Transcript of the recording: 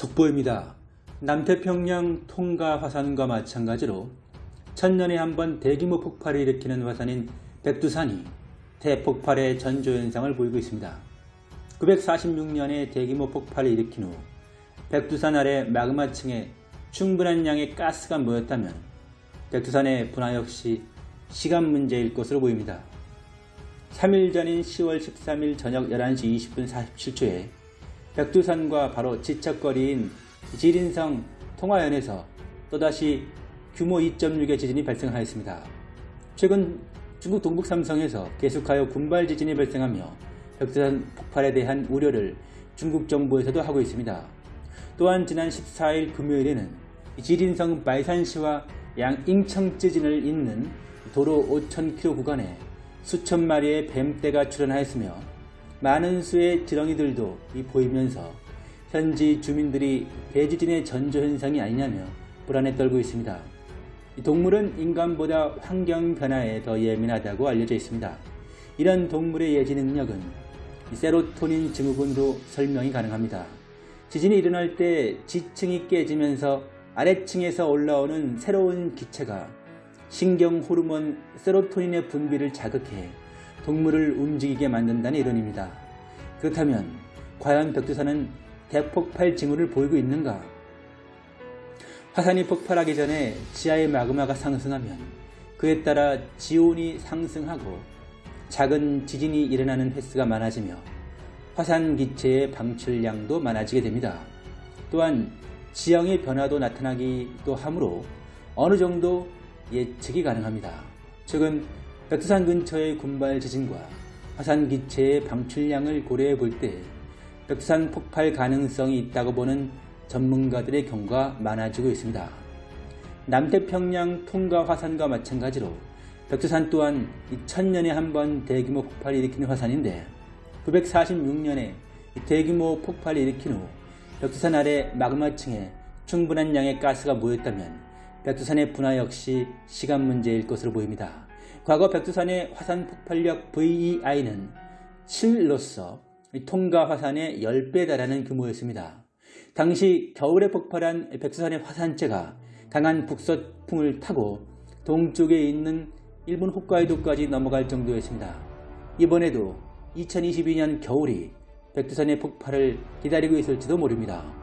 속보입니다. 남태평양 통가 화산과 마찬가지로 천년에 한 번 대규모 폭발을 일으키는 화산인 백두산이 대폭발의 전조현상을 보이고 있습니다. 946년에 대규모 폭발을 일으킨 후 백두산 아래 마그마층에 충분한 양의 가스가 모였다면 백두산의 분화 역시 시간 문제일 것으로 보입니다. 3일 전인 10월 13일 저녁 11시 20분 47초에 백두산과 바로 지척거리인 지린성 통화연에서 또다시 규모 2.6의 지진이 발생하였습니다. 최근 중국 동북 삼성에서 계속하여 군발 지진이 발생하며 백두산 폭발에 대한 우려를 중국 정부에서도 하고 있습니다. 또한 지난 14일 금요일에는 지린성 바이산시와 양잉청 지진을 잇는 도로 5,000km 구간에 수천 마리의 뱀떼가 출현하였으며 많은 수의 지렁이들도 보이면서 현지 주민들이 대지진의 전조현상이 아니냐며 불안에 떨고 있습니다. 동물은 인간보다 환경 변화에 더 예민하다고 알려져 있습니다. 이런 동물의 예지 능력은 세로토닌 증후군으로 설명이 가능합니다. 지진이 일어날 때 지층이 깨지면서 아래층에서 올라오는 새로운 기체가 신경 호르몬 세로토닌의 분비를 자극해 동물을 움직이게 만든다는 이론입니다. 그렇다면 과연 백두산은 대폭발 징후를 보이고 있는가? 화산이 폭발하기 전에 지하의 마그마가 상승하면 그에 따라 지온이 상승하고 작은 지진이 일어나는 횟수가 많아지며 화산 기체의 방출량도 많아지게 됩니다. 또한 지형의 변화도 나타나기도 하므로 어느 정도 예측이 가능합니다. 최근 백두산 근처의 군발 지진과 화산 기체의 방출량을 고려해 볼 때 백두산 폭발 가능성이 있다고 보는 전문가들의 경우가 많아지고 있습니다. 남태평양 통가 화산과 마찬가지로 백두산 또한 2000년에 한 번 대규모 폭발을 일으키는 화산인데 946년에 대규모 폭발을 일으킨 후 백두산 아래 마그마층에 충분한 양의 가스가 모였다면 백두산의 분화 역시 시간 문제일 것으로 보입니다. 과거 백두산의 화산 폭발력 VEI는 7로서 통가 화산의 10배 달하는 규모였습니다. 당시 겨울에 폭발한 백두산의 화산재가 강한 북서풍을 타고 동쪽에 있는 일본 홋카이도까지 넘어갈 정도였습니다. 이번에도 2022년 겨울이 백두산의 폭발을 기다리고 있을지도 모릅니다.